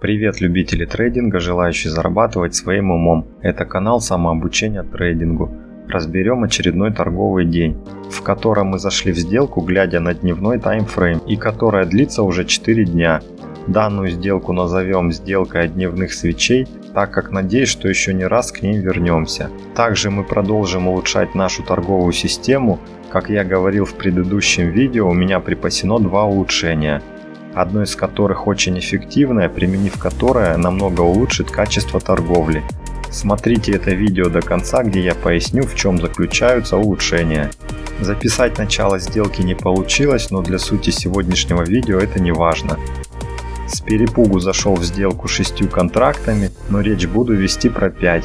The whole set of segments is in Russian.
Привет любители трейдинга, желающие зарабатывать своим умом. Это канал самообучения трейдингу. Разберем очередной торговый день, в котором мы зашли в сделку, глядя на дневной таймфрейм, и которая длится уже 4 дня. Данную сделку назовем сделкой дневных свечей, так как надеюсь, что еще не раз к ним вернемся. Также мы продолжим улучшать нашу торговую систему. Как я говорил в предыдущем видео, у меня припасено два улучшения – одно из которых очень эффективное, применив которое намного улучшит качество торговли. Смотрите это видео до конца, где я поясню, в чем заключаются улучшения. Записать начало сделки не получилось, но для сути сегодняшнего видео это не важно. С перепугу зашел в сделку шестью контрактами, но речь буду вести про 5,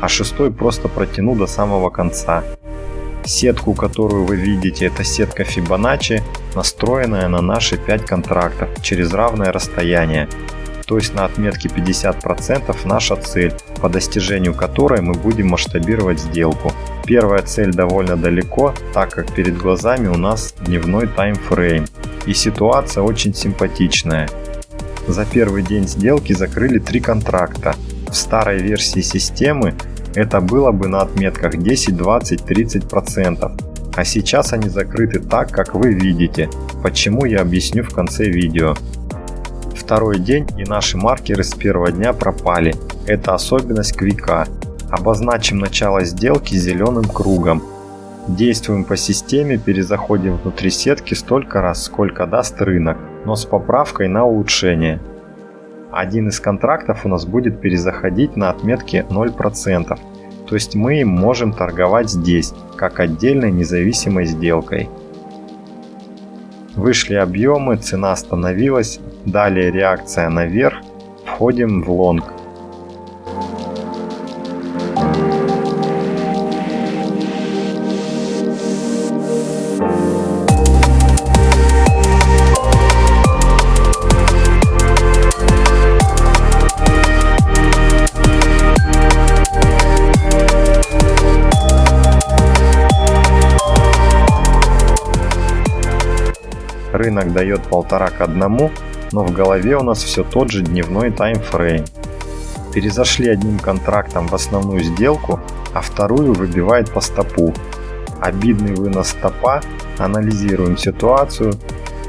а шестой просто протяну до самого конца. Сетку, которую вы видите, это сетка Fibonacci, настроенная на наши 5 контрактов через равное расстояние. То есть на отметке 50% наша цель, по достижению которой мы будем масштабировать сделку. Первая цель довольно далеко, так как перед глазами у нас дневной таймфрейм. И ситуация очень симпатичная. За первый день сделки закрыли три контракта. В старой версии системы это было бы на отметках 10, 20, 30%. А сейчас они закрыты так, как вы видите, почему я объясню в конце видео. Второй день и наши маркеры с первого дня пропали. Это особенность квика. Обозначим начало сделки зеленым кругом. Действуем по системе, перезаходим внутри сетки столько раз, сколько даст рынок, но с поправкой на улучшение один из контрактов у нас будет перезаходить на отметке 0%. То есть мы можем торговать здесь, как отдельной независимой сделкой. Вышли объемы, цена остановилась, далее реакция наверх, входим в лонг. Рынок дает полтора к одному, но в голове у нас все тот же дневной таймфрейм. Перезашли одним контрактом в основную сделку, а вторую выбивает по стопу. Обидный вынос стопа, анализируем ситуацию.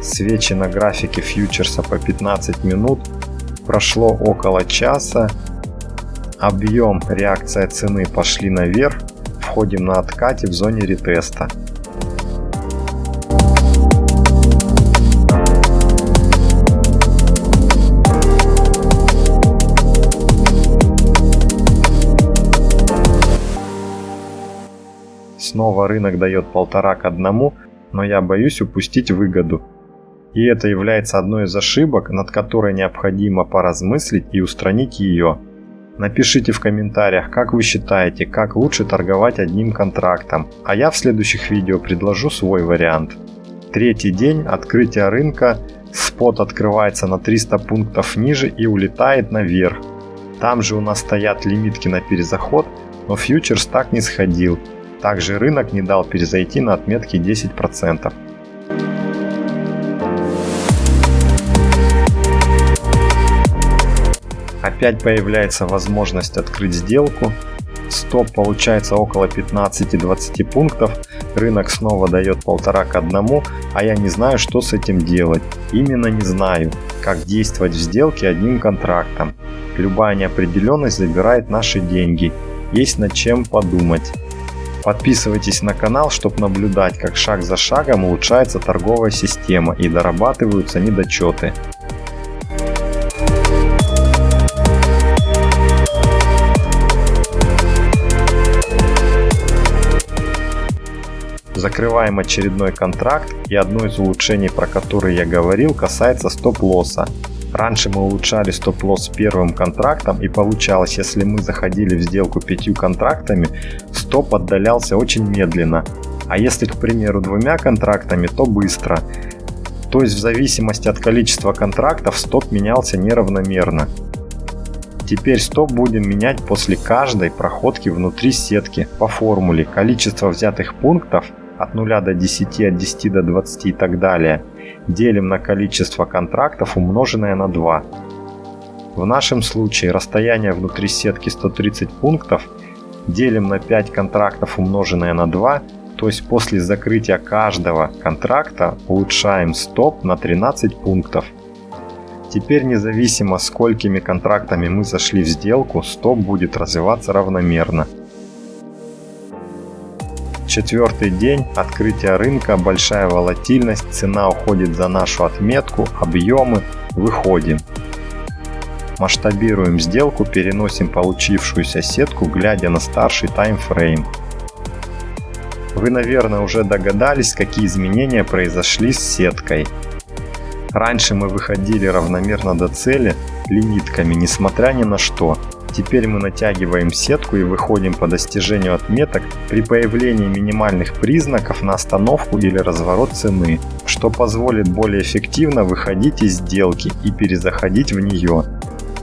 Свечи на графике фьючерса по 15 минут, прошло около часа. Объем, реакция цены пошли наверх, входим на откате в зоне ретеста. Снова рынок дает полтора к одному, но я боюсь упустить выгоду. И это является одной из ошибок, над которой необходимо поразмыслить и устранить ее. Напишите в комментариях, как вы считаете, как лучше торговать одним контрактом, а я в следующих видео предложу свой вариант. Третий день открытия рынка, спот открывается на 300 пунктов ниже и улетает наверх. Там же у нас стоят лимитки на перезаход, но фьючерс так не сходил, также рынок не дал перезайти на отметке 10%. Опять появляется возможность открыть сделку. Стоп получается около 15-20 пунктов. Рынок снова дает полтора к одному, а я не знаю, что с этим делать. Именно не знаю, как действовать в сделке одним контрактом. Любая неопределенность забирает наши деньги. Есть над чем подумать. Подписывайтесь на канал, чтобы наблюдать, как шаг за шагом улучшается торговая система и дорабатываются недочеты. Закрываем очередной контракт и одно из улучшений, про которые я говорил, касается стоп-лосса. Раньше мы улучшали стоп-лосс первым контрактом и получалось, если мы заходили в сделку пятью контрактами, стоп отдалялся очень медленно. А если, к примеру, двумя контрактами, то быстро. То есть в зависимости от количества контрактов стоп менялся неравномерно. Теперь стоп будем менять после каждой проходки внутри сетки по формуле количество взятых пунктов от 0 до 10, от 10 до 20 и так далее, делим на количество контрактов умноженное на 2. В нашем случае расстояние внутри сетки 130 пунктов делим на 5 контрактов умноженное на 2, то есть после закрытия каждого контракта улучшаем стоп на 13 пунктов. Теперь независимо сколькими контрактами мы зашли в сделку, стоп будет развиваться равномерно. Четвертый день, открытия рынка, большая волатильность, цена уходит за нашу отметку, объемы, выходим. Масштабируем сделку, переносим получившуюся сетку, глядя на старший таймфрейм. Вы, наверное, уже догадались, какие изменения произошли с сеткой. Раньше мы выходили равномерно до цели лимитками, несмотря ни на что. Теперь мы натягиваем сетку и выходим по достижению отметок при появлении минимальных признаков на остановку или разворот цены, что позволит более эффективно выходить из сделки и перезаходить в нее.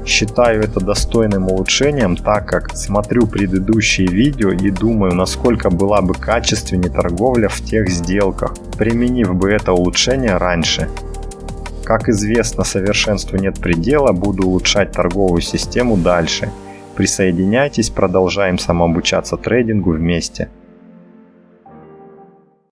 Считаю это достойным улучшением, так как смотрю предыдущие видео и думаю, насколько была бы качественнее торговля в тех сделках, применив бы это улучшение раньше. Как известно, совершенству нет предела, буду улучшать торговую систему дальше. Присоединяйтесь, продолжаем самообучаться трейдингу вместе.